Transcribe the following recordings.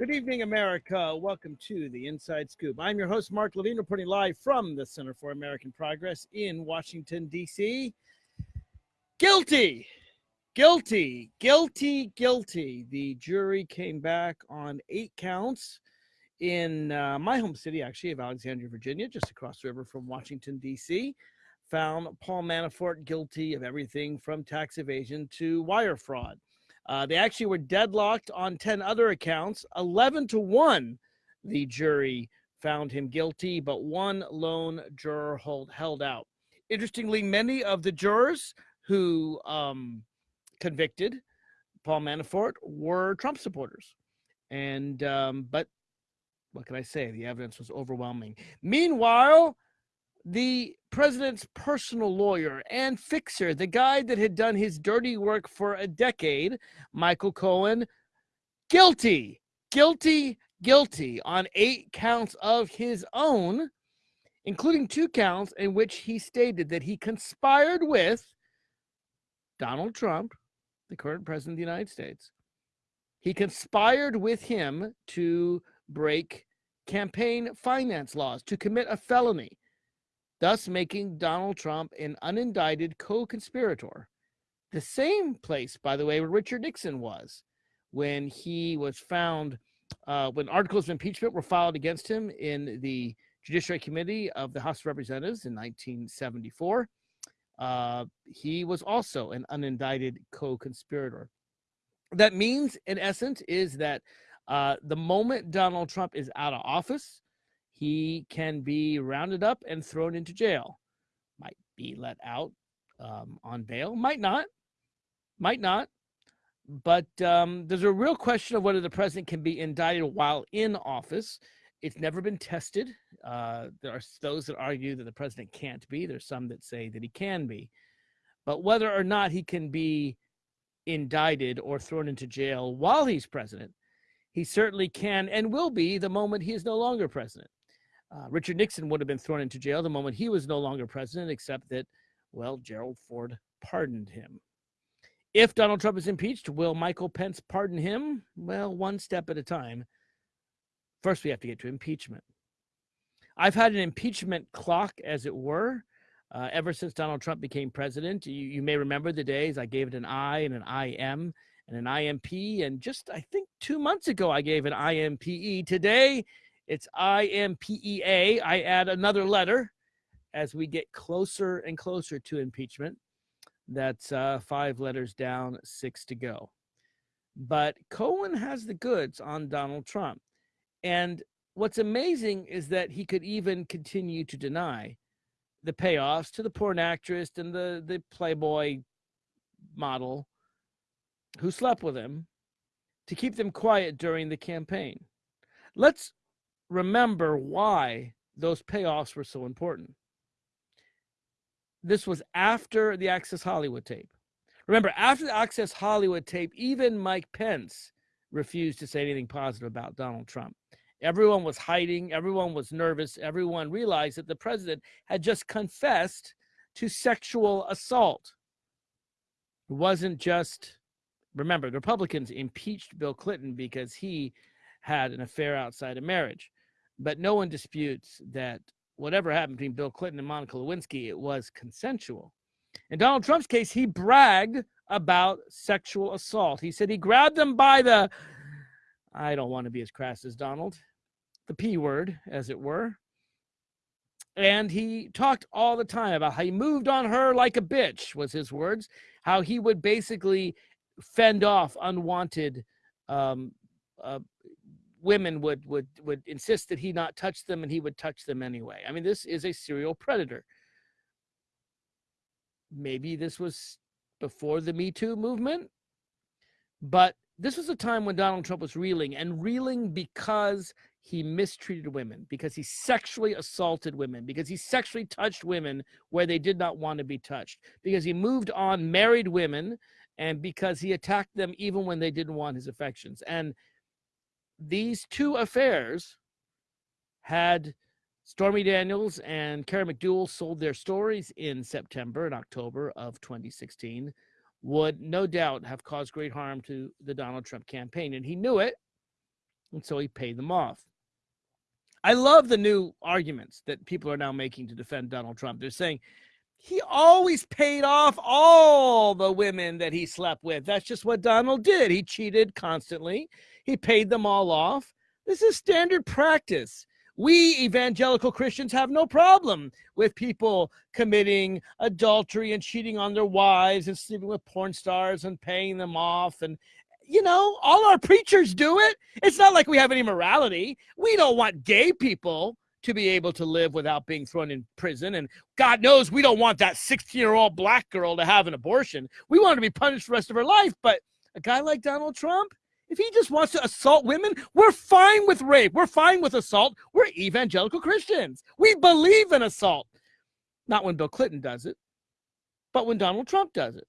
Good evening, America. Welcome to the Inside Scoop. I'm your host, Mark Levine, reporting live from the Center for American Progress in Washington, D.C. Guilty, guilty, guilty, guilty. The jury came back on eight counts in uh, my home city, actually, of Alexandria, Virginia, just across the river from Washington, D.C. Found Paul Manafort guilty of everything from tax evasion to wire fraud. Uh, they actually were deadlocked on 10 other accounts. 11 to 1, the jury found him guilty, but one lone juror hold, held out. Interestingly, many of the jurors who um, convicted Paul Manafort were Trump supporters. And, um, but what can I say? The evidence was overwhelming. Meanwhile, the president's personal lawyer and fixer, the guy that had done his dirty work for a decade, Michael Cohen, guilty, guilty, guilty on eight counts of his own, including two counts in which he stated that he conspired with Donald Trump, the current president of the United States. He conspired with him to break campaign finance laws, to commit a felony thus making Donald Trump an unindicted co conspirator. The same place, by the way, where Richard Nixon was when he was found, uh, when articles of impeachment were filed against him in the Judiciary Committee of the House of Representatives in 1974. Uh, he was also an unindicted co conspirator. That means, in essence, is that uh, the moment Donald Trump is out of office, he can be rounded up and thrown into jail. Might be let out um, on bail, might not, might not. But um, there's a real question of whether the president can be indicted while in office. It's never been tested. Uh, there are those that argue that the president can't be. There's some that say that he can be. But whether or not he can be indicted or thrown into jail while he's president, he certainly can and will be the moment he is no longer president. Uh, Richard Nixon would have been thrown into jail the moment he was no longer president, except that, well, Gerald Ford pardoned him. If Donald Trump is impeached, will Michael Pence pardon him? Well, one step at a time. First, we have to get to impeachment. I've had an impeachment clock, as it were, uh, ever since Donald Trump became president. You, you may remember the days I gave it an I and an IM and an IMP. And just, I think, two months ago, I gave an IMPE. Today, it's I-M-P-E-A. I add another letter as we get closer and closer to impeachment. That's uh, five letters down, six to go. But Cohen has the goods on Donald Trump. And what's amazing is that he could even continue to deny the payoffs to the porn actress and the, the Playboy model who slept with him to keep them quiet during the campaign. Let's remember why those payoffs were so important. This was after the Access Hollywood tape. Remember, after the Access Hollywood tape, even Mike Pence refused to say anything positive about Donald Trump. Everyone was hiding, everyone was nervous, everyone realized that the president had just confessed to sexual assault. It wasn't just, remember, the Republicans impeached Bill Clinton because he had an affair outside of marriage. But no one disputes that whatever happened between Bill Clinton and Monica Lewinsky, it was consensual. In Donald Trump's case, he bragged about sexual assault. He said he grabbed them by the, I don't want to be as crass as Donald, the P word, as it were. And he talked all the time about how he moved on her like a bitch, was his words, how he would basically fend off unwanted um, uh, women would would would insist that he not touch them and he would touch them anyway. I mean this is a serial predator. Maybe this was before the me too movement but this was a time when donald trump was reeling and reeling because he mistreated women because he sexually assaulted women because he sexually touched women where they did not want to be touched because he moved on married women and because he attacked them even when they didn't want his affections. And these two affairs had Stormy Daniels and Karen McDougal sold their stories in September and October of 2016 would no doubt have caused great harm to the Donald Trump campaign. And he knew it. And so he paid them off. I love the new arguments that people are now making to defend Donald Trump. They're saying he always paid off all the women that he slept with. That's just what Donald did. He cheated constantly, he paid them all off. This is standard practice. We evangelical Christians have no problem with people committing adultery and cheating on their wives and sleeping with porn stars and paying them off and you know, all our preachers do it. It's not like we have any morality. We don't want gay people to be able to live without being thrown in prison. And God knows we don't want that 16 year old black girl to have an abortion. We want her to be punished the rest of her life. But a guy like Donald Trump, if he just wants to assault women, we're fine with rape. We're fine with assault. We're evangelical Christians. We believe in assault. Not when Bill Clinton does it, but when Donald Trump does it.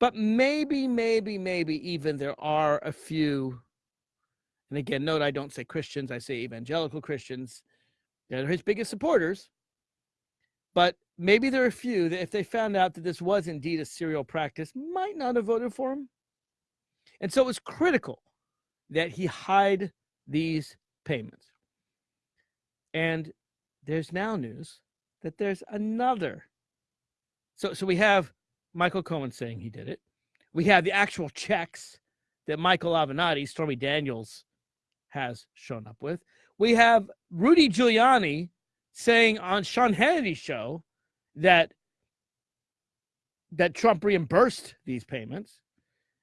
But maybe, maybe, maybe even there are a few, and again, note I don't say Christians, I say evangelical Christians. They're his biggest supporters. But maybe there are a few that if they found out that this was indeed a serial practice, might not have voted for him. And so it was critical that he hide these payments. And there's now news that there's another. So, so we have Michael Cohen saying he did it. We have the actual checks that Michael Avenatti, Stormy Daniels, has shown up with. We have Rudy Giuliani saying on Sean Hannity's show that that Trump reimbursed these payments,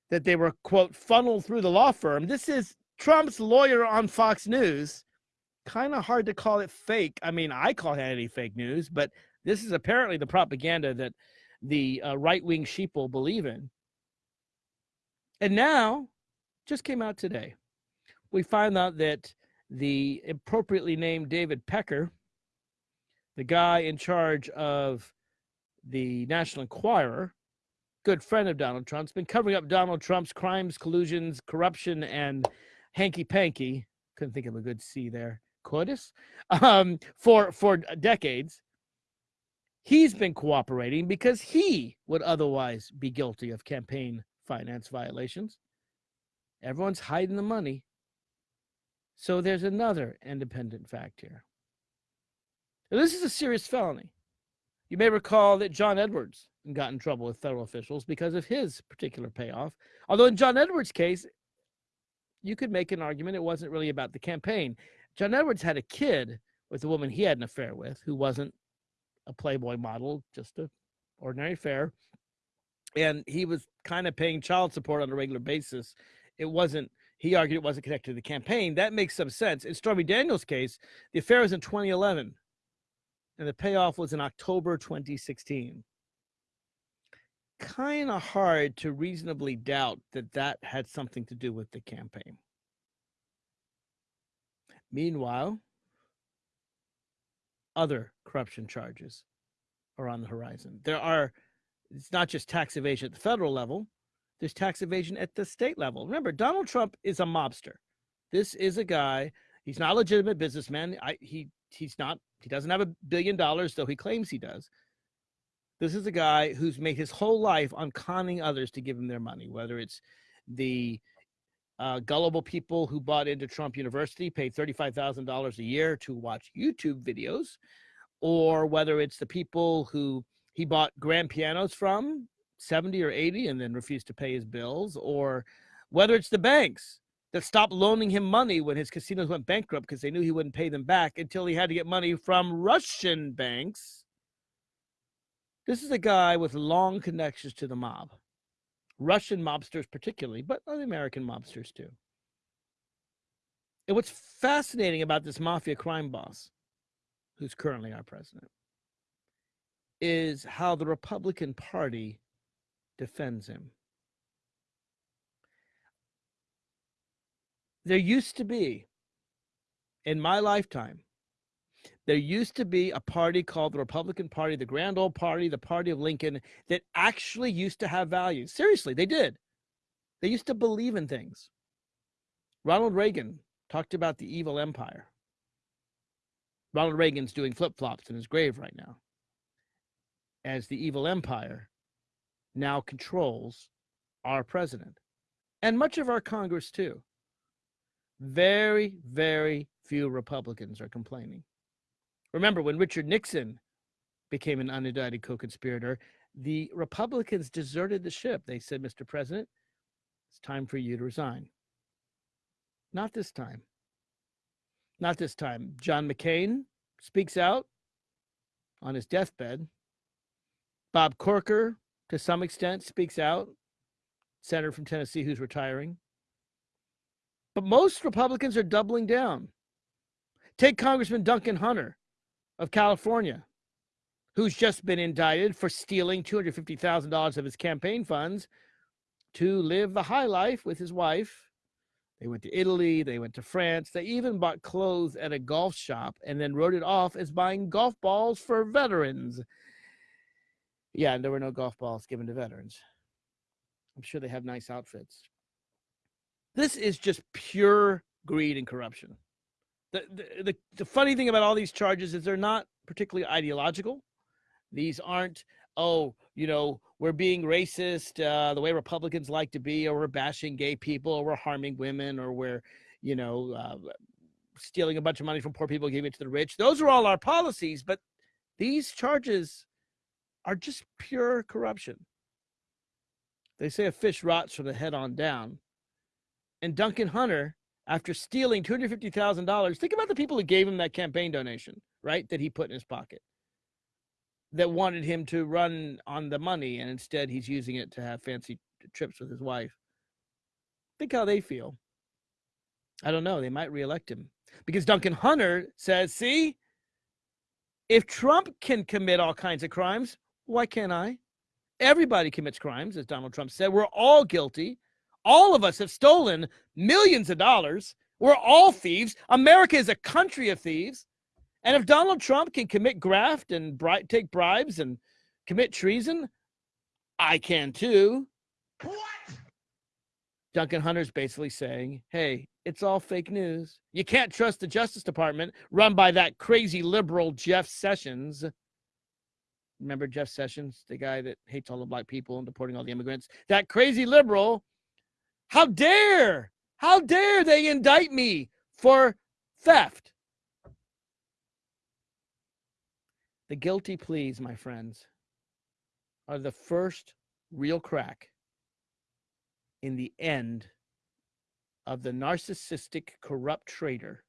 that they were quote funneled through the law firm. This is Trump's lawyer on Fox News. Kind of hard to call it fake. I mean, I call Hannity fake news, but this is apparently the propaganda that the uh, right wing sheeple believe in. And now, just came out today, we find out that the appropriately named David Pecker, the guy in charge of the National Enquirer, good friend of Donald Trump's, been covering up Donald Trump's crimes, collusions, corruption, and hanky panky. Couldn't think of a good C there. Coitus um, for for decades he's been cooperating because he would otherwise be guilty of campaign finance violations. Everyone's hiding the money. So there's another independent fact here. Now, this is a serious felony. You may recall that John Edwards got in trouble with federal officials because of his particular payoff. Although in John Edwards' case, you could make an argument it wasn't really about the campaign. John Edwards had a kid with a woman he had an affair with who wasn't a Playboy model, just a ordinary fare. And he was kind of paying child support on a regular basis. It wasn't, he argued it wasn't connected to the campaign. That makes some sense. In Stormy Daniels' case, the affair was in 2011, and the payoff was in October 2016. Kind of hard to reasonably doubt that that had something to do with the campaign. Meanwhile, other corruption charges are on the horizon. There are, it's not just tax evasion at the federal level, there's tax evasion at the state level. Remember, Donald Trump is a mobster. This is a guy, he's not a legitimate businessman. I, he, he's not, he doesn't have a billion dollars, though he claims he does. This is a guy who's made his whole life on conning others to give him their money, whether it's the uh, gullible people who bought into Trump University, paid $35,000 a year to watch YouTube videos, or whether it's the people who he bought grand pianos from, 70 or 80, and then refused to pay his bills, or whether it's the banks that stopped loaning him money when his casinos went bankrupt because they knew he wouldn't pay them back until he had to get money from Russian banks. This is a guy with long connections to the mob. Russian mobsters particularly, but other American mobsters too. And what's fascinating about this mafia crime boss, who's currently our president, is how the Republican Party defends him. There used to be, in my lifetime, there used to be a party called the Republican Party, the Grand Old Party, the Party of Lincoln, that actually used to have values. Seriously, they did. They used to believe in things. Ronald Reagan talked about the evil empire. Ronald Reagan's doing flip flops in his grave right now, as the evil empire now controls our president and much of our Congress, too. Very, very few Republicans are complaining. Remember, when Richard Nixon became an unindicted co conspirator, the Republicans deserted the ship. They said, Mr. President, it's time for you to resign. Not this time. Not this time. John McCain speaks out on his deathbed. Bob Corker, to some extent, speaks out. Senator from Tennessee who's retiring. But most Republicans are doubling down. Take Congressman Duncan Hunter of California, who's just been indicted for stealing $250,000 of his campaign funds to live the high life with his wife. They went to Italy, they went to France, they even bought clothes at a golf shop and then wrote it off as buying golf balls for veterans. Yeah, and there were no golf balls given to veterans. I'm sure they have nice outfits. This is just pure greed and corruption. The, the, the, the funny thing about all these charges is they're not particularly ideological. These aren't, oh, you know, we're being racist uh, the way Republicans like to be, or we're bashing gay people, or we're harming women, or we're, you know, uh, stealing a bunch of money from poor people, giving it to the rich. Those are all our policies, but these charges are just pure corruption. They say a fish rots from the head on down. And Duncan Hunter, after stealing $250,000, think about the people who gave him that campaign donation, right? That he put in his pocket, that wanted him to run on the money, and instead he's using it to have fancy trips with his wife. Think how they feel. I don't know. They might reelect him because Duncan Hunter says, see, if Trump can commit all kinds of crimes, why can't I? Everybody commits crimes, as Donald Trump said. We're all guilty. All of us have stolen millions of dollars. We're all thieves. America is a country of thieves. And if Donald Trump can commit graft and bri- take bribes and commit treason, I can too. What? Duncan Hunter's basically saying, hey, it's all fake news. You can't trust the Justice Department run by that crazy liberal Jeff Sessions. Remember Jeff Sessions, the guy that hates all the black people and deporting all the immigrants? That crazy liberal. How dare, how dare they indict me for theft? The guilty pleas, my friends, are the first real crack in the end of the narcissistic, corrupt traitor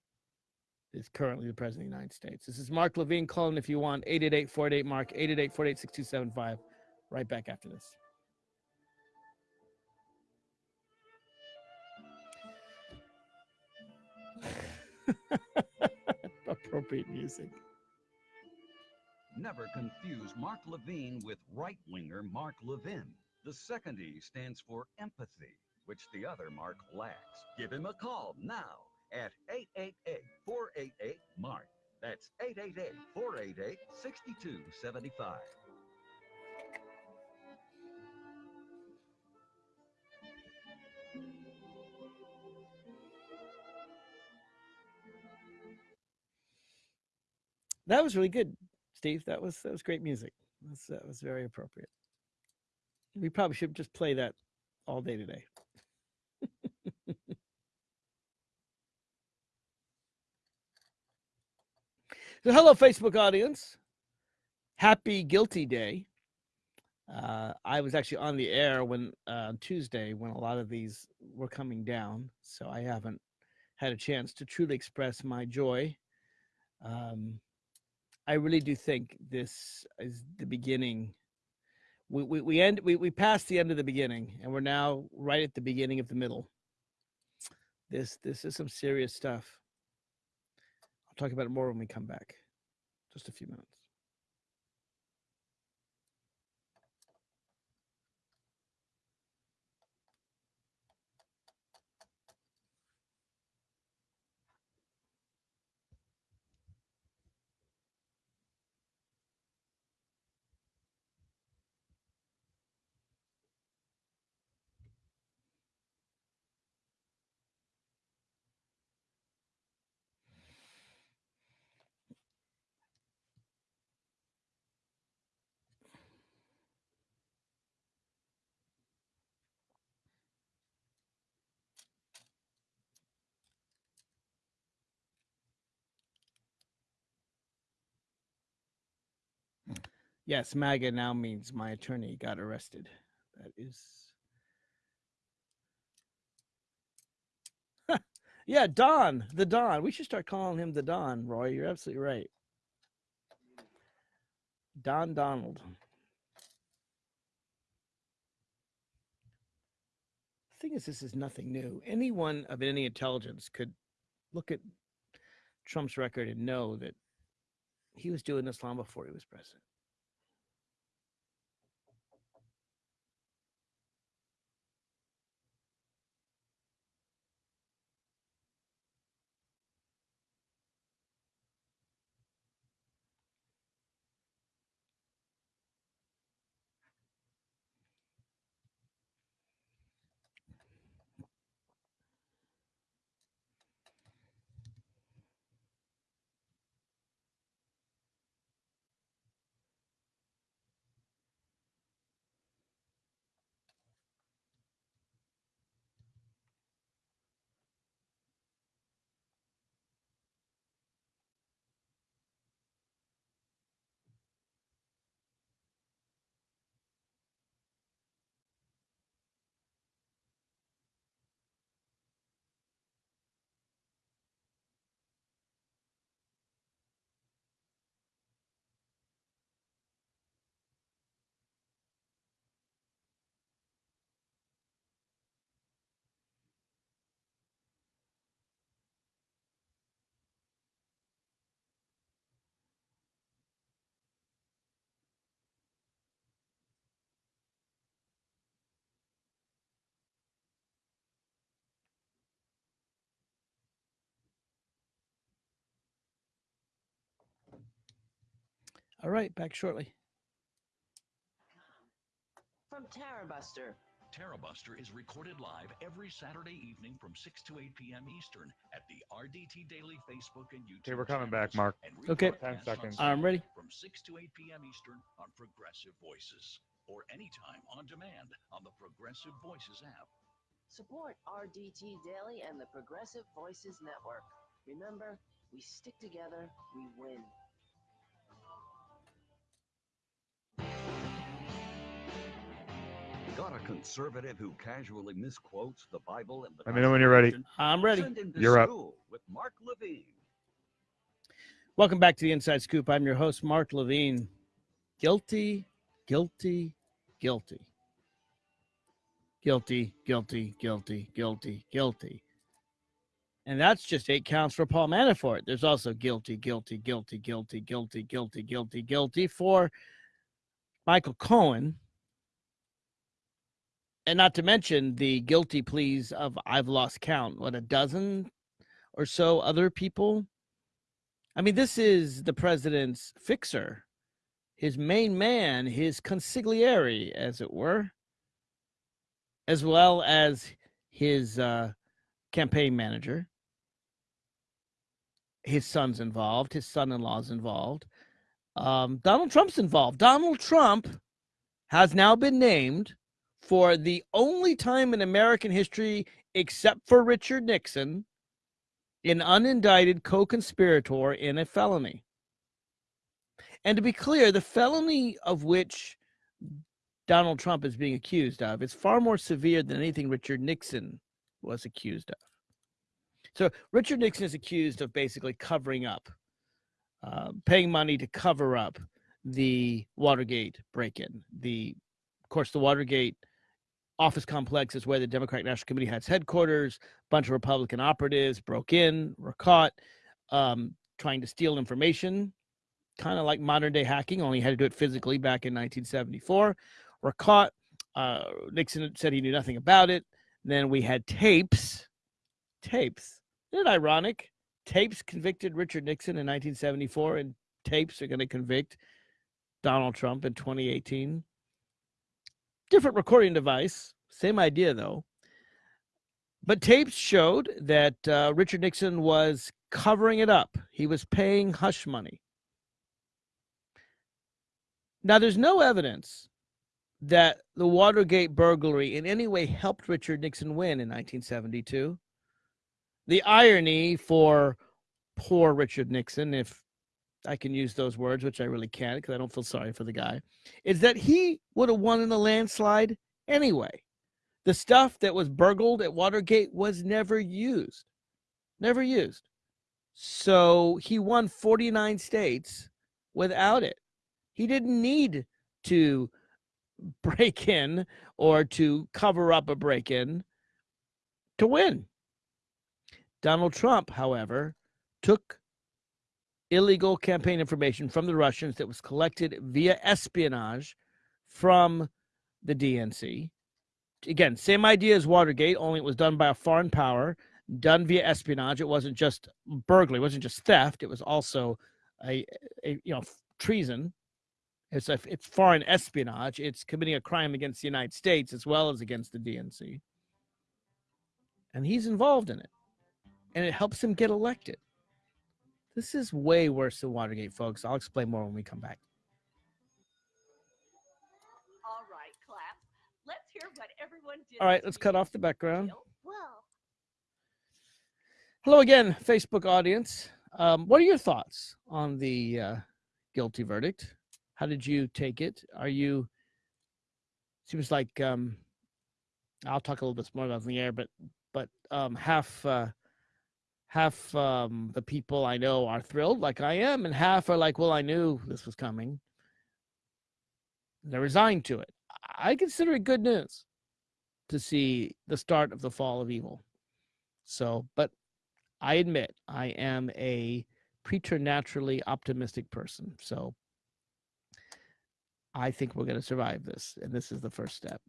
is currently the president of the United States. This is Mark Levine. calling if you want. 888 Mark, 888 48 6275. Right back after this. Appropriate music. Never confuse Mark Levine with right winger Mark Levin. The second E stands for empathy, which the other Mark lacks. Give him a call now at 888-488-MARK. That's 888-488-6275. That was really good, Steve. That was that was great music. That was, that was very appropriate. We probably should just play that all day today. So, hello, Facebook audience. Happy Guilty Day. Uh, I was actually on the air when uh, Tuesday when a lot of these were coming down, so I haven't had a chance to truly express my joy. Um, I really do think this is the beginning. We, we, we end we, we passed the end of the beginning, and we're now right at the beginning of the middle. This this is some serious stuff. I'll talk about it more when we come back. Just a few minutes. Yes, MAGA now means my attorney got arrested. That is. yeah, Don, the Don. We should start calling him the Don, Roy. You're absolutely right. Don Donald. The thing is, this is nothing new. Anyone of any intelligence could look at Trump's record and know that he was doing this long before he was president. All right, back shortly. From Tarabuster. Tarabuster is recorded live every Saturday evening from 6 to 8 p.m. Eastern at the RDT Daily Facebook and YouTube. Okay, we're coming back, Mark. Okay. 10 seconds. I'm ready. From 6 to 8 p.m. Eastern on Progressive Voices or anytime on demand on the Progressive Voices app. Support RDT Daily and the Progressive Voices Network. Remember, we stick together, we win. Got a conservative who casually misquotes the Bible and the Let me know when you're ready. I'm ready. Send him to You're up. with Mark Levine. Welcome back to the Inside Scoop. I'm your host, Mark Levine. Guilty, guilty, guilty. Guilty, guilty, guilty, guilty, guilty. And that's just eight counts for Paul Manafort. There's also guilty, guilty, guilty, guilty, guilty, guilty, guilty, guilty for Michael Cohen. And not to mention the guilty pleas of I've lost count, what, a dozen or so other people? I mean, this is the president's fixer, his main man, his consigliere, as it were, as well as his uh, campaign manager. His son's involved, his son in law's involved. Um, Donald Trump's involved. Donald Trump has now been named for the only time in American history, except for Richard Nixon, an unindicted co conspirator in a felony. And to be clear, the felony of which Donald Trump is being accused of is far more severe than anything Richard Nixon was accused of. So, Richard Nixon is accused of basically covering up, uh, paying money to cover up the Watergate break in. The, of course, the Watergate office complex is where the Democratic National Committee had its headquarters. A bunch of Republican operatives broke in, were caught um, trying to steal information, kind of like modern day hacking, only had to do it physically back in 1974. Were caught. Uh, Nixon said he knew nothing about it. Then we had tapes. Tapes. Isn't it ironic? Tapes convicted Richard Nixon in 1974, and tapes are going to convict Donald Trump in 2018 different recording device, same idea though. But tapes showed that uh, Richard Nixon was covering it up. He was paying hush money. Now, there's no evidence that the Watergate burglary in any way helped Richard Nixon win in 1972. The irony for poor Richard Nixon, if I can use those words, which I really can't because I don't feel sorry for the guy, is that he would have won in the landslide anyway. The stuff that was burgled at Watergate was never used. Never used. So he won 49 states without it. He didn't need to break in or to cover up a break in to win. Donald Trump, however, took illegal campaign information from the Russians that was collected via espionage from the DNC. Again, same idea as Watergate, only it was done by a foreign power, done via espionage. It wasn't just burglary, it wasn't just theft, it was also a, a you know treason. It's a, it's foreign espionage. It's committing a crime against the United States as well as against the DNC. And he's involved in it. And it helps him get elected. This is way worse than Watergate, folks. I'll explain more when we come back. All right, clap. Let's hear what everyone did. All right, let's cut off the background. Well, Hello again, Facebook audience. Um, what are your thoughts on the uh, guilty verdict? How did you take it? Are you? Seems like um, I'll talk a little bit more about it in the air, but but um, half uh, half um, the people I know are thrilled, like I am, and half are like, "Well, I knew this was coming." They're resigned to it. I consider it good news to see the start of the fall of evil. So, but I admit I am a preternaturally optimistic person. So I think we're going to survive this. And this is the first step.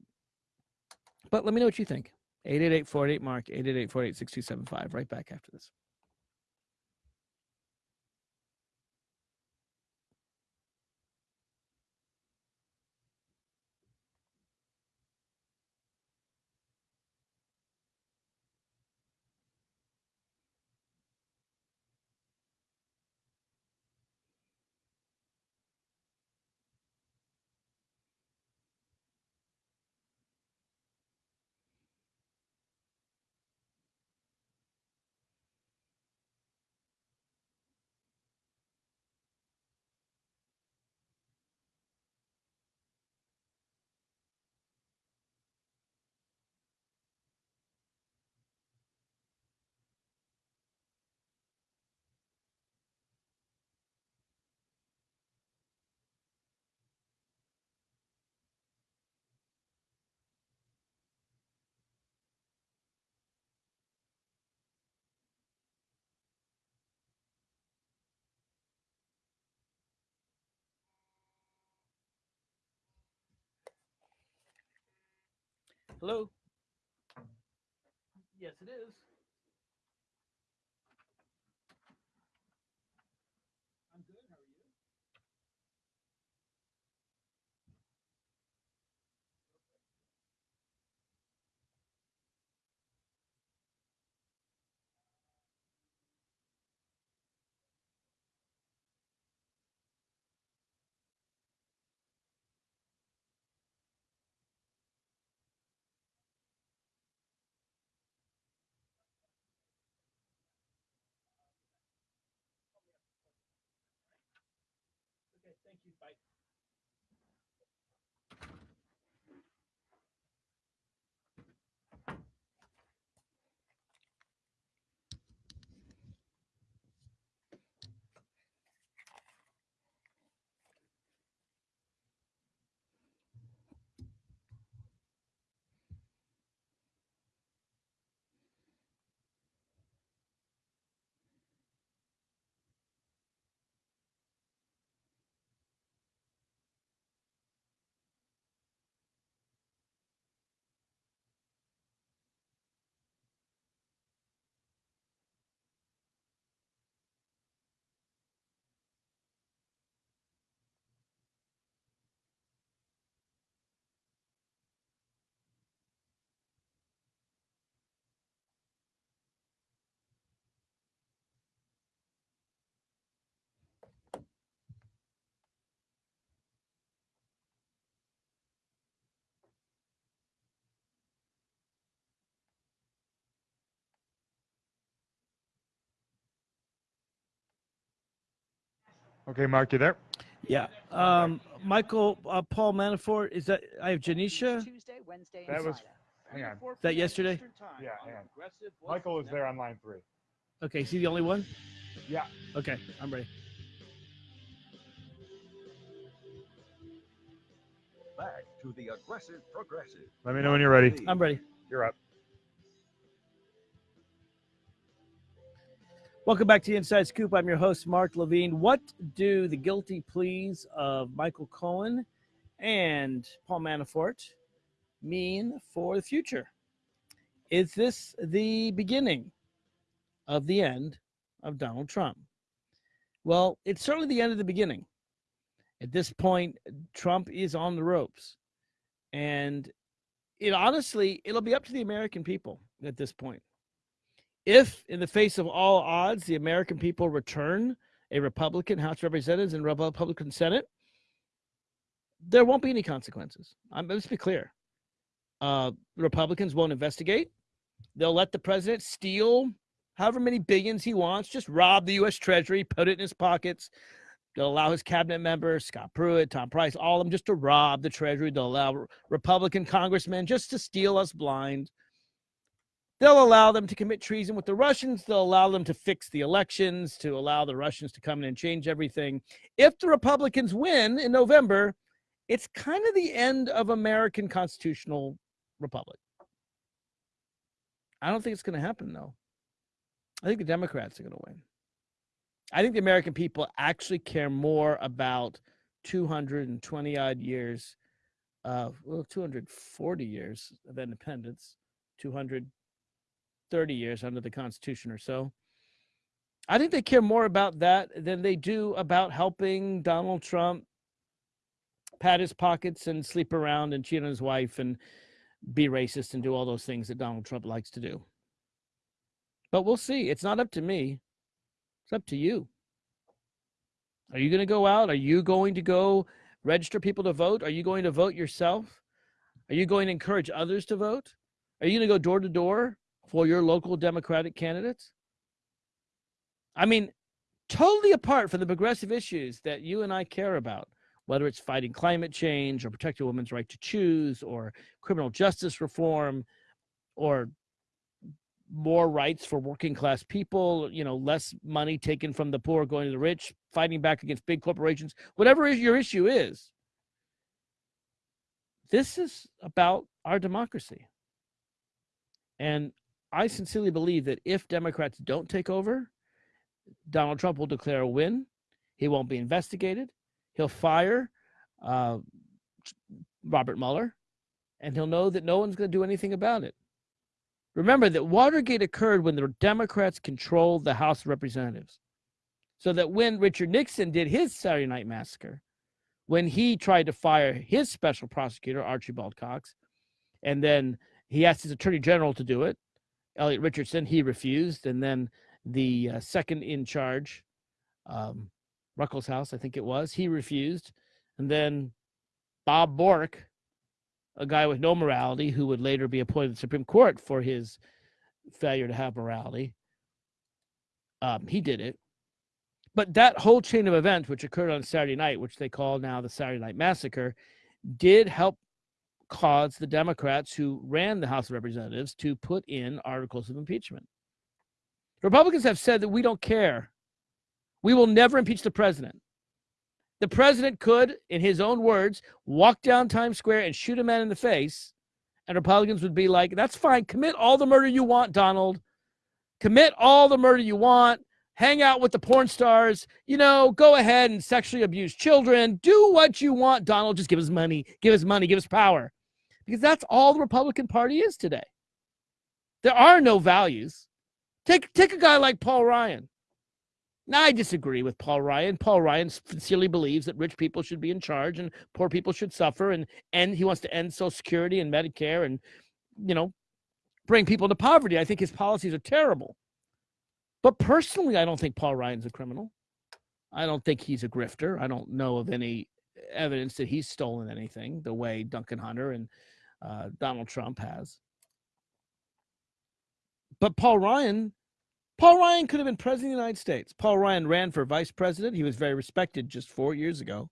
But let me know what you think. 888 488 Mark, 888 488 6275. Right back after this. Hello? Yes, it is. Thank you. Bye. Okay, Mark, you there? Yeah. Um, Michael, uh, Paul Manafort, is that, I have Janisha. Tuesday, Wednesday, That was- Hang on. Is that yesterday? Yeah, hang on. Michael is there on line three. Okay, is he the only one? Yeah. Okay, I'm ready. Back to the aggressive progressive. Let me know when you're ready. I'm ready. You're up. Welcome back to the Inside Scoop. I'm your host, Mark Levine. What do the guilty pleas of Michael Cohen and Paul Manafort mean for the future? Is this the beginning of the end of Donald Trump? Well, it's certainly the end of the beginning. At this point, Trump is on the ropes. And it honestly, it'll be up to the American people at this point if, in the face of all odds, the American people return a Republican House of Representatives and Republican Senate, there won't be any consequences. Um, let's be clear. Uh, Republicans won't investigate. They'll let the president steal however many billions he wants, just rob the U.S. Treasury, put it in his pockets. They'll allow his cabinet members, Scott Pruitt, Tom Price, all of them just to rob the Treasury. They'll allow Republican congressmen just to steal us blind. They'll allow them to commit treason with the Russians. They'll allow them to fix the elections, to allow the Russians to come in and change everything. If the Republicans win in November, it's kind of the end of American constitutional republic. I don't think it's going to happen, though. I think the Democrats are going to win. I think the American people actually care more about 220 odd years of, well, 240 years of independence, 230 years under the Constitution or so. I think they care more about that than they do about helping Donald Trump pat his pockets and sleep around and cheat on his wife and be racist and do all those things that Donald Trump likes to do. But we'll see. It's not up to me. It's up to you. Are you going to go out? Are you going to go register people to vote? Are you going to vote yourself? Are you going to encourage others to vote? Are you going to go door to door for your local Democratic candidates? I mean, totally apart from the progressive issues that you and I care about, whether it's fighting climate change or protecting a woman's right to choose or criminal justice reform or more rights for working class people, you know, less money taken from the poor going to the rich, fighting back against big corporations, whatever your issue is. This is about our democracy. And I sincerely believe that if Democrats don't take over, Donald Trump will declare a win. He won't be investigated. He'll fire uh, Robert Mueller, and he'll know that no one's going to do anything about it. Remember that Watergate occurred when the Democrats controlled the House of Representatives. So that when Richard Nixon did his Saturday Night Massacre, when he tried to fire his special prosecutor, Archibald Cox, and then he asked his attorney general to do it, Elliot Richardson, he refused. And then the uh, second in charge, um, Ruckelshaus, I think it was, he refused. And then Bob Bork, a guy with no morality who would later be appointed to the Supreme Court for his failure to have morality. Um, he did it. But that whole chain of events, which occurred on Saturday night, which they call now the Saturday Night Massacre, did help cause the Democrats who ran the House of Representatives to put in articles of impeachment. Republicans have said that we don't care. We will never impeach the president. The president could, in his own words, walk down Times Square and shoot a man in the face, and Republicans would be like, that's fine. Commit all the murder you want, Donald. Commit all the murder you want. Hang out with the porn stars. You know, go ahead and sexually abuse children. Do what you want, Donald. Just give us money. Give us money. Give us power. Because that's all the Republican Party is today. There are no values. Take, take a guy like Paul Ryan. Now, I disagree with Paul Ryan. Paul Ryan sincerely believes that rich people should be in charge and poor people should suffer, and and he wants to end Social Security and Medicare, and you know, bring people to poverty. I think his policies are terrible. But personally, I don't think Paul Ryan's a criminal. I don't think he's a grifter. I don't know of any evidence that he's stolen anything the way Duncan Hunter and uh, Donald Trump has. But Paul Ryan Paul Ryan could have been president of the United States. Paul Ryan ran for vice president. He was very respected just four years ago,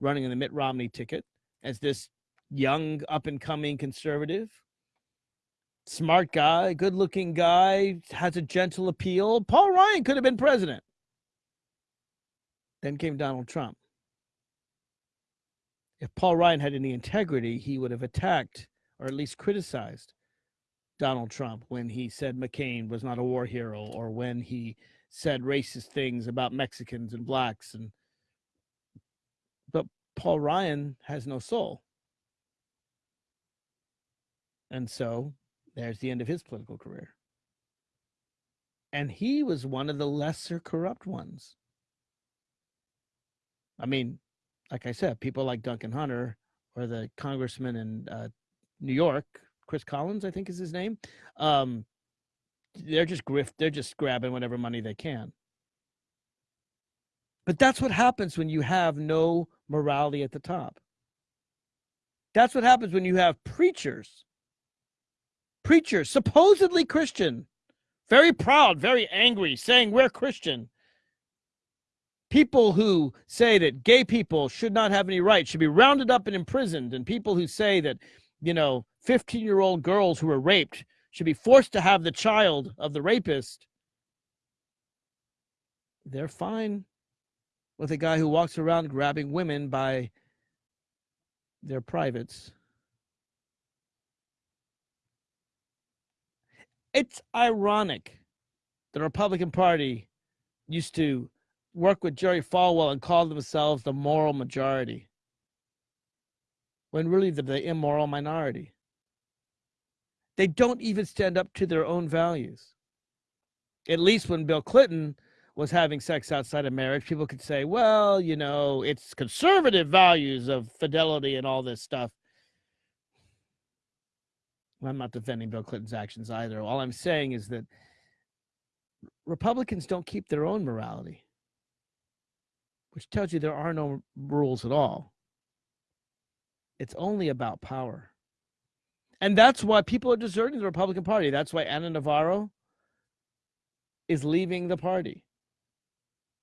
running in the Mitt Romney ticket as this young, up and coming conservative. Smart guy, good looking guy, has a gentle appeal. Paul Ryan could have been president. Then came Donald Trump. If Paul Ryan had any integrity, he would have attacked or at least criticized Donald Trump when he said McCain was not a war hero or when he said racist things about Mexicans and blacks and but Paul Ryan has no soul. And so there's the end of his political career. And he was one of the lesser corrupt ones. I mean, like I said, people like Duncan Hunter or the congressman in uh, New York, Chris Collins, I think is his name. Um, they're just grift. They're just grabbing whatever money they can. But that's what happens when you have no morality at the top. That's what happens when you have preachers, preachers, supposedly Christian, very proud, very angry, saying we're Christian, people who say that gay people should not have any rights should be rounded up and imprisoned and people who say that you know 15 year old girls who were raped should be forced to have the child of the rapist. They're fine with a guy who walks around grabbing women by their privates it's ironic the republican party used to work with Jerry Falwell and call themselves the moral majority when really they're the immoral minority. They don't even stand up to their own values. At least when Bill Clinton was having sex outside of marriage, people could say, well, you know, it's conservative values of fidelity and all this stuff. I'm not defending Bill Clinton's actions either. All I'm saying is that Republicans don't keep their own morality which tells you there are no rules at all. It's only about power. And that's why people are deserting the Republican Party. That's why Ana Navarro is leaving the party.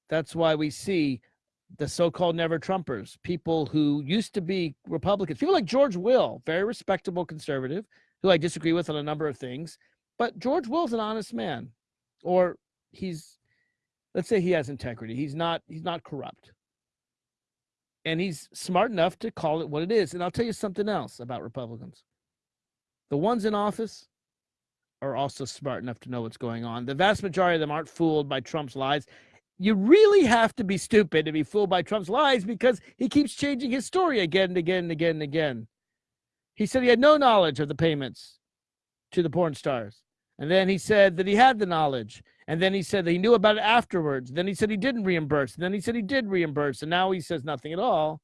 That's why we see the so-called never Trumpers, people who used to be Republicans, people like George Will, very respectable conservative, who I disagree with on a number of things, but George Will's an honest man, or he's let's say he has integrity. He's not he's not corrupt. And he's smart enough to call it what it is. And I'll tell you something else about Republicans. The ones in office are also smart enough to know what's going on. The vast majority of them aren't fooled by Trump's lies. You really have to be stupid to be fooled by Trump's lies because he keeps changing his story again and again and again and again. He said he had no knowledge of the payments to the porn stars. And then he said that he had the knowledge. And then he said that he knew about it afterwards. Then he said he didn't reimburse. And then he said he did reimburse. And now he says nothing at all.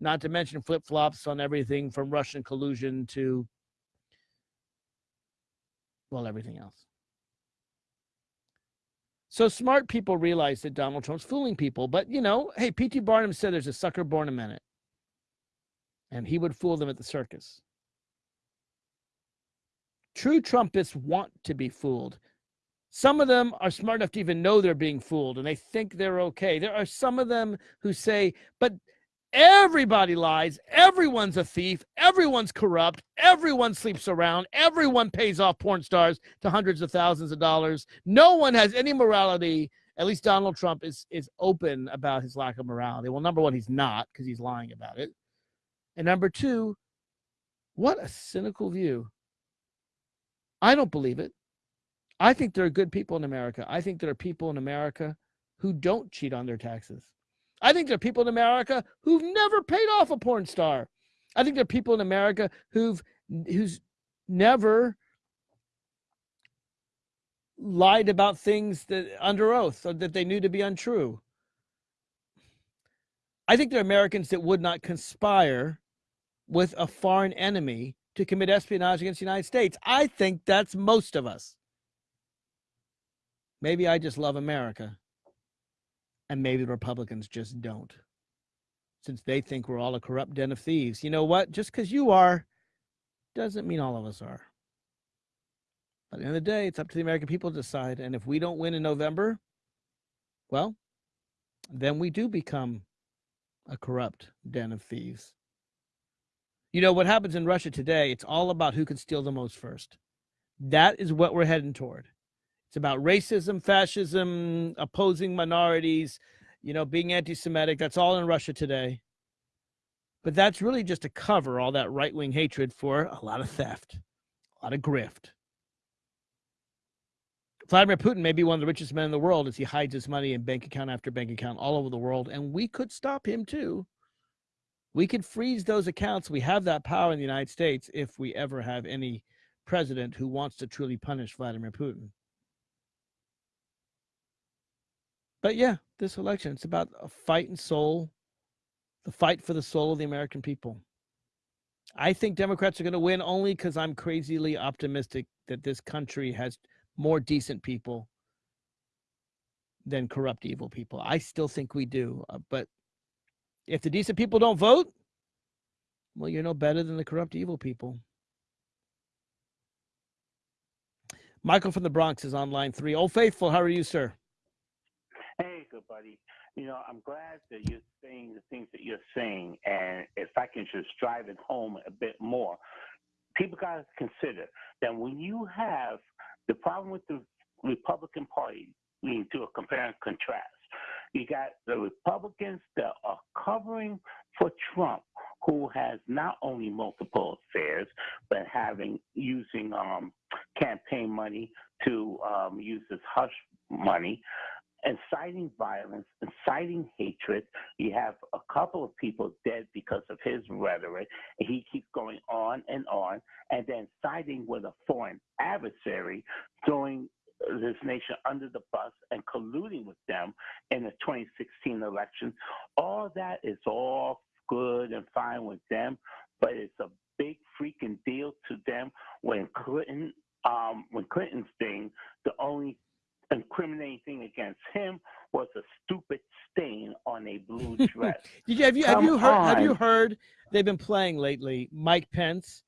Not to mention flip flops on everything from Russian collusion to, well, everything else. So smart people realize that Donald Trump's fooling people. But, you know, hey, P.T. Barnum said there's a sucker born a minute. And he would fool them at the circus. True Trumpists want to be fooled. Some of them are smart enough to even know they're being fooled and they think they're okay. There are some of them who say, but everybody lies. Everyone's a thief. Everyone's corrupt. Everyone sleeps around. Everyone pays off porn stars to hundreds of thousands of dollars. No one has any morality. At least Donald Trump is, is open about his lack of morality. Well, number one, he's not because he's lying about it. And number two, what a cynical view. I don't believe it. I think there are good people in America. I think there are people in America who don't cheat on their taxes. I think there are people in America who've never paid off a porn star. I think there are people in America who've who's never lied about things that under oath or that they knew to be untrue. I think there are Americans that would not conspire with a foreign enemy to commit espionage against the United States. I think that's most of us. Maybe I just love America. And maybe the Republicans just don't. Since they think we're all a corrupt den of thieves. You know what? Just because you are doesn't mean all of us are. But at the end of the day, it's up to the American people to decide. And if we don't win in November, well, then we do become a corrupt den of thieves. You know what happens in Russia today? It's all about who can steal the most first. That is what we're heading toward. It's about racism, fascism, opposing minorities, you know, being anti Semitic. That's all in Russia today. But that's really just to cover all that right wing hatred for a lot of theft, a lot of grift. Vladimir Putin may be one of the richest men in the world as he hides his money in bank account after bank account all over the world. And we could stop him too. We could freeze those accounts. We have that power in the United States if we ever have any president who wants to truly punish Vladimir Putin. But yeah, this election, it's about a fight and soul, the fight for the soul of the American people. I think Democrats are going to win only because I'm crazily optimistic that this country has more decent people than corrupt evil people. I still think we do. Uh, but if the decent people don't vote, well, you're no better than the corrupt evil people. Michael from the Bronx is on line three. Old Faithful, how are you, sir? Hey, good buddy. You know, I'm glad that you're saying the things that you're saying. And if I can just drive it home a bit more, people got to consider that when you have the problem with the Republican Party, we need a compare and contrast. You got the Republicans that are covering for Trump, who has not only multiple affairs, but having using um, campaign money to um, use this hush money, inciting violence, inciting hatred. You have a couple of people dead because of his rhetoric. He keeps going on and on, and then siding with a foreign adversary, throwing this nation under the bus and colluding with them in the 2016 election. All that is all good and fine with them, but it's a big freaking deal to them when Clinton, um, when Clinton's thing, the only incriminating thing against him was a stupid stain on a blue dress. Did you have you have you heard on. have you heard they've been playing lately? Mike Pence,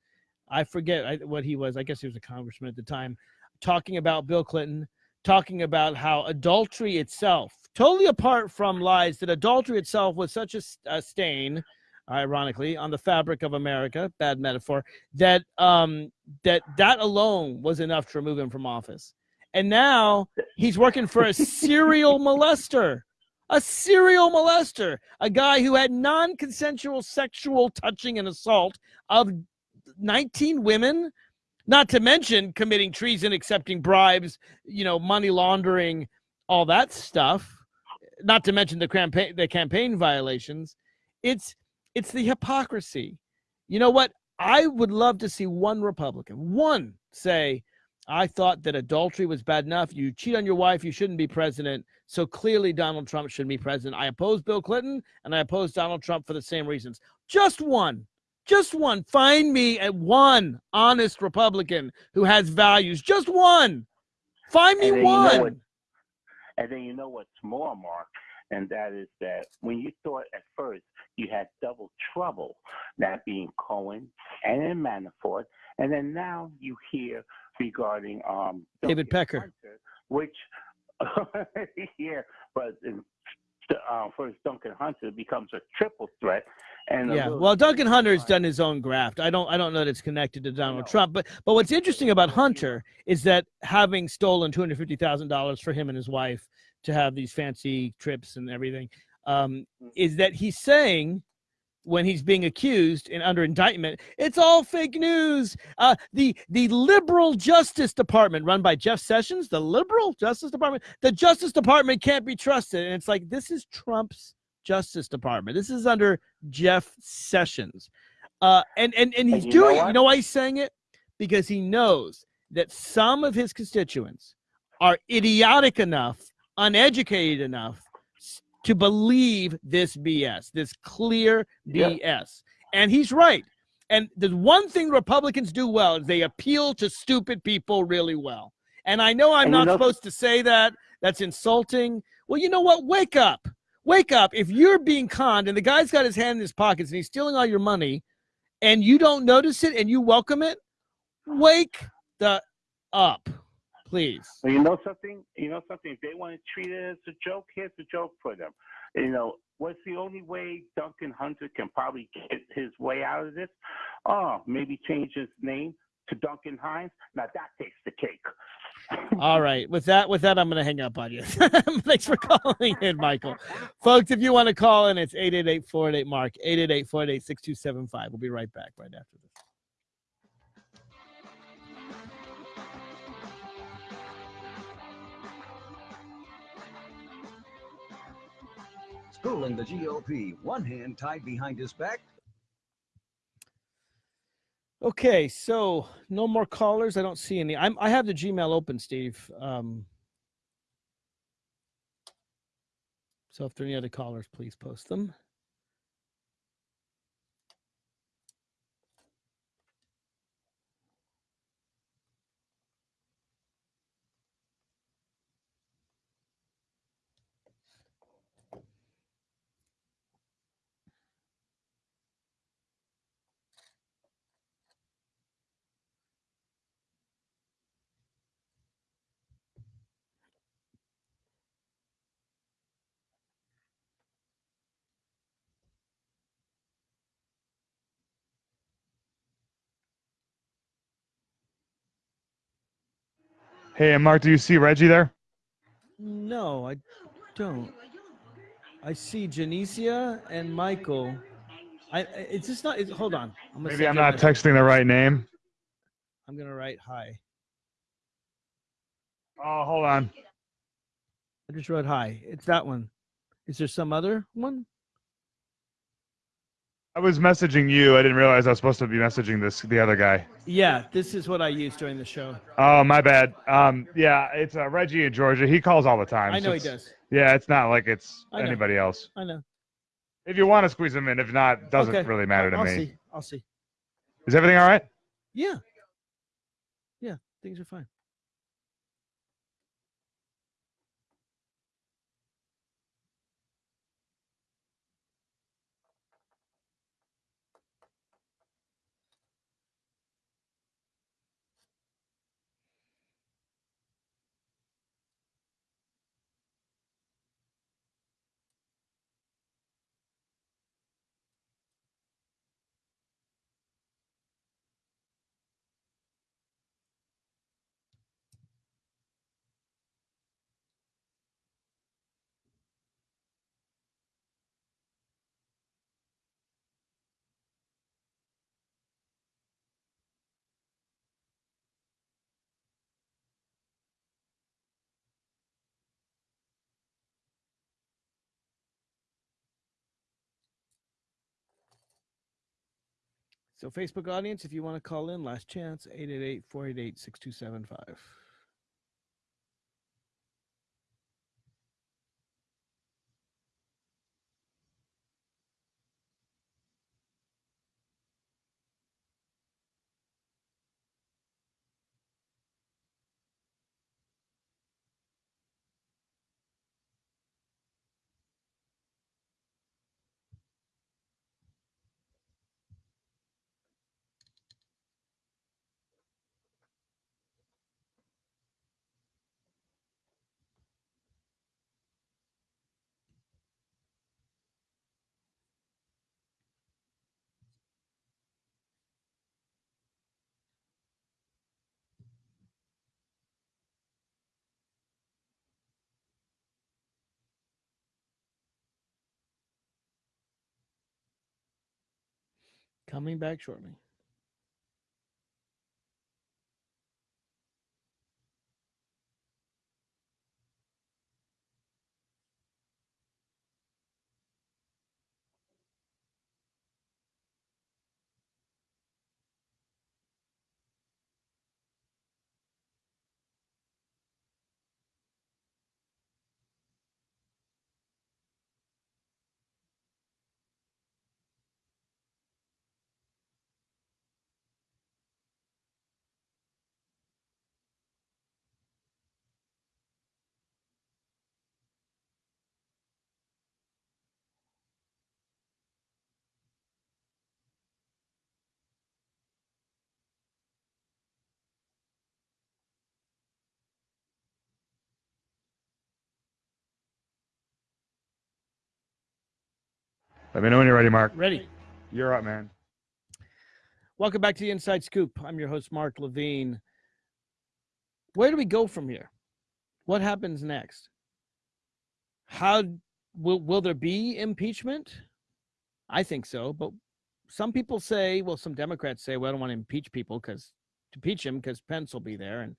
I forget what he was. I guess he was a congressman at the time, talking about Bill Clinton, talking about how adultery itself, totally apart from lies, that adultery itself was such a, a stain ironically, on the fabric of America, bad metaphor, that um, that that alone was enough to remove him from office. And now he's working for a serial molester, a serial molester, a guy who had non-consensual sexual touching and assault of 19 women, not to mention committing treason, accepting bribes, you know, money laundering, all that stuff. Not to mention the campaign the campaign violations. It's it's the hypocrisy. You know what? I would love to see one Republican, one say, I thought that adultery was bad enough. You cheat on your wife, you shouldn't be president. So clearly, Donald Trump shouldn't be president. I oppose Bill Clinton and I oppose Donald Trump for the same reasons. Just one, just one. Find me a one honest Republican who has values. Just one. Find me one. You know what, and then you know what's more, Mark, and that is that when you thought at first you had double trouble, that being Cohen and Manafort, and then now you hear regarding um, David Pecker, Hunter, which yeah, but in, uh, first Duncan Hunter becomes a triple threat. And yeah, well, Duncan Hunter's done his own graft. I don't, I don't know that it's connected to Donald Trump. But, but what's interesting about Hunter is that having stolen two hundred fifty thousand dollars for him and his wife to have these fancy trips and everything, um, mm. is that he's saying when he's being accused and under indictment, it's all fake news. Uh, the the liberal Justice Department, run by Jeff Sessions, the liberal Justice Department, the Justice Department can't be trusted. And it's like this is Trump's Justice Department. This is under Jeff Sessions, uh, and and and he's and doing. Know you know why he's saying it? Because he knows that some of his constituents are idiotic enough, uneducated enough to believe this BS, this clear BS. Yep. And he's right. And the one thing Republicans do well is they appeal to stupid people really well. And I know I'm and not supposed to say that. That's insulting. Well, you know what? Wake up. Wake up. If you're being conned and the guy's got his hand in his pockets and he's stealing all your money and you don't notice it and you welcome it, wake the up, please. Well, you know something? You know something? If they want to treat it as a joke, here's a joke for them. You know, what's the only way Duncan Hunter can probably get his way out of this? Oh, maybe change his name to Duncan Hines. Now that takes the cake. All right. With that, with that, I'm going to hang up on you. Thanks for calling in, Michael. Folks, if you want to call in, it's 888-488-MARK, 888-488-6275. We'll be right back right after this. Schooling the GOP, one hand tied behind his back, Okay, so no more callers. I don't see any. I'm I have the Gmail open, Steve. Um, so if there are any other callers, please post them. Hey, Mark, do you see Reggie there? No, I don't. I see Janicia and Michael. I it's just not. It's, hold on. I'm Maybe I'm not texting the right name. I'm gonna write hi. Oh, hold on. I just wrote hi. It's that one. Is there some other one? I was messaging you. I didn't realize I was supposed to be messaging this the other guy. Yeah, this is what I use during the show. Oh, my bad. Um, yeah, it's uh, Reggie in Georgia. He calls all the time. I so know he does. Yeah, it's not like it's anybody else. I know. If you want to squeeze him in, if not, doesn't Okay. really matter to I'll me. see. I'll see. Is everything all right? Yeah. Yeah, things are fine. So Facebook audience, if you want to call in, last chance, 888-488-6275. Coming back shortly. Let me know when you're ready, Mark. Ready. You're up, man. Welcome back to the Inside Scoop. I'm your host, Mark Levine. Where do we go from here? What happens next? How will will there be impeachment? I think so, but some people say, well, some Democrats say, well, I don't want to impeach people because to impeach him because Pence will be there, and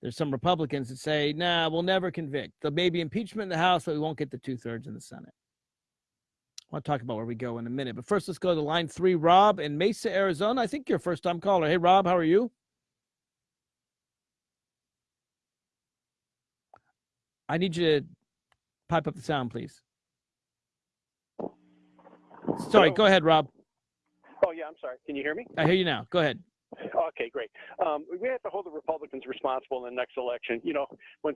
there's some Republicans that say, nah, we'll never convict. There may be impeachment in the House, but we won't get the two thirds in the Senate. I'll talk about where we go in a minute, but first, let's go to line three. Rob in Mesa, Arizona. I think you're a first time caller. Hey, Rob, how are you? I need you to pipe up the sound, please. Sorry, Hello? go ahead, Rob. Oh, yeah, I'm sorry. Can you hear me? I hear you now. Go ahead. Okay, great. Um, we have to hold the Republicans responsible in the next election. You know, when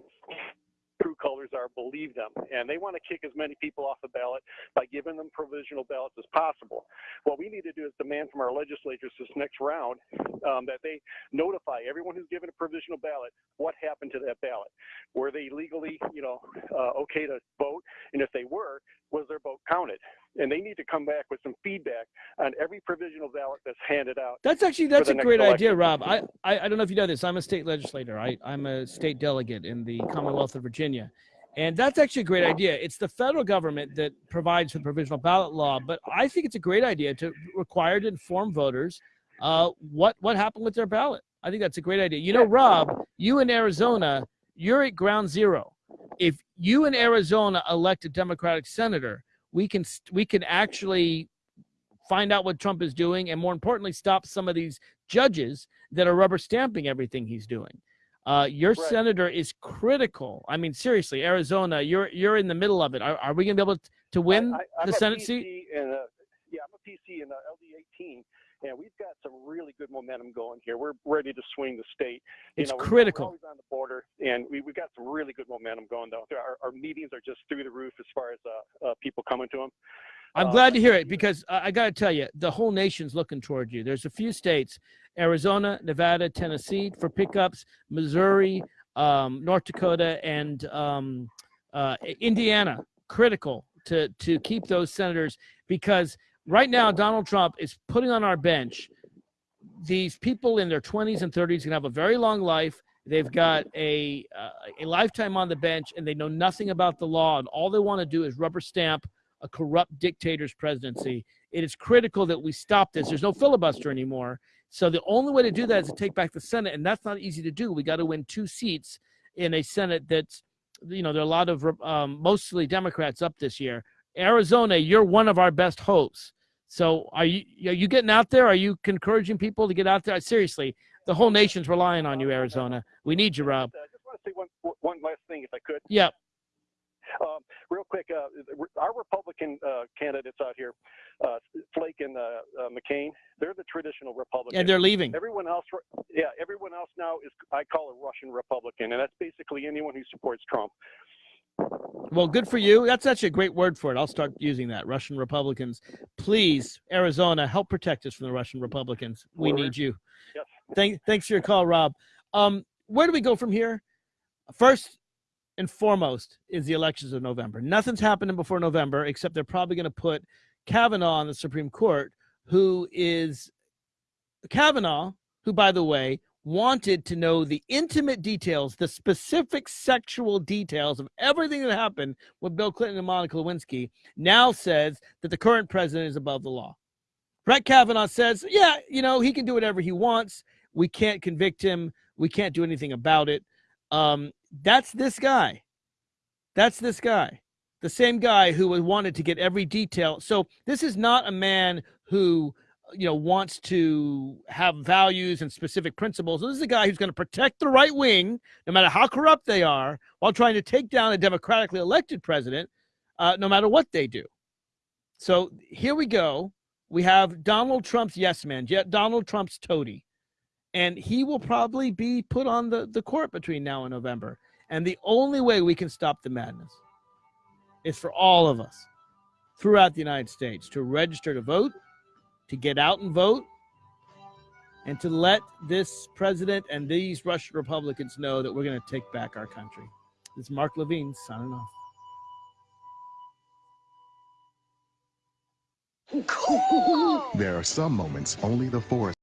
true colors are, believe them. And they want to kick as many people off the ballot by giving them provisional ballots as possible. What we need to do is demand from our legislatures this next round um, that they notify everyone who's given a provisional ballot what happened to that ballot. Were they legally, you know, uh, okay to vote? And if they were, was their vote counted? And they need to come back with some feedback on every provisional ballot that's handed out. That's actually that's a great idea. Rob. I, I I don't know if you know this. I'm a state legislator. I I'm a state delegate in the Commonwealth of Virginia, and that's actually a great idea. It's the federal government that provides the provisional ballot law, but I think it's a great idea to require to inform voters uh, what what happened with their ballot. I think that's a great idea. You know, Rob, you in Arizona, you're at ground zero. If you in Arizona elect a Democratic senator, we can we can actually find out what Trump is doing, and more importantly, stop some of these judges that are rubber stamping everything he's doing. Uh, your Right. senator is critical. I mean, seriously, Arizona, you're you're in the middle of it. Are, are we going to be able to win I, I, the Senate PC seat? And, uh, yeah, I'm a PC in uh, LD 18, and we've got some really good momentum going here. We're ready to swing the state. You It's know, we're- critical. We're always on the border, and we, we've got some really good momentum going though. Our, our meetings are just through the roof as far as uh, uh, people coming to them. I'm Uh, glad to hear it because I, I got to tell you, the whole nation's looking toward you. There's a few states, Arizona, Nevada, Tennessee for pickups, Missouri, um, North Dakota, and um, uh, Indiana, critical to, to keep those senators because right now Donald Trump is putting on our bench these people in their 20s and 30s can have a very long life. They've got a uh, a lifetime on the bench, and they know nothing about the law, and all they want to do is rubber stamp a corrupt dictator's presidency. It is critical that we stop this. There's no filibuster anymore. So the only way to do that is to take back the Senate, and that's not easy to do. We got to win two seats in a Senate that's, you know, there are a lot of um, mostly Democrats up this year. Arizona, you're one of our best hopes. So are you are you getting out there? Are you encouraging people to get out there? Seriously, the whole nation's relying on you, Arizona. We need you, Rob. I just want to say one one last thing, if I could. Yeah, Um, real quick, uh, our Republican uh, candidates out here, uh, Flake and uh, uh, McCain, they're the traditional Republicans. and they're leaving. Everyone else, yeah, everyone else now is I call a Russian Republican, and that's basically anyone who supports Trump. Well, good for you. That's actually a great word for it. I'll start using that. Russian Republicans. Please, Arizona, help protect us from the Russian Republicans. We need you. Yes. Thank, thanks for your call, Rob. Um, where do we go from here? First and foremost is the elections of November. Nothing's happening before November, except they're probably going to put Kavanaugh on the Supreme Court, who is Kavanaugh, who, by the way, wanted to know the intimate details, the specific sexual details of everything that happened with Bill Clinton and Monica Lewinsky, now says that the current president is above the law. Brett Kavanaugh says, yeah, you know, he can do whatever he wants. We can't convict him. We can't do anything about it. Um, that's this guy. That's this guy. The same guy who wanted to get every detail. So this is not a man who you know wants to have values and specific principles. This is a guy who's going to protect the right wing, no matter how corrupt they are, while trying to take down a democratically elected president, uh, no matter what they do. So here we go. We have Donald Trump's yes man, yet Donald Trump's toady, and he will probably be put on the, the court between now and November. And the only way we can stop the madness is for all of us throughout the United States to register to vote to get out and vote and to let this president and these Russian Republicans know that we're going to take back our country. This is Mark Levine signing off. Cool! There are some moments only the forest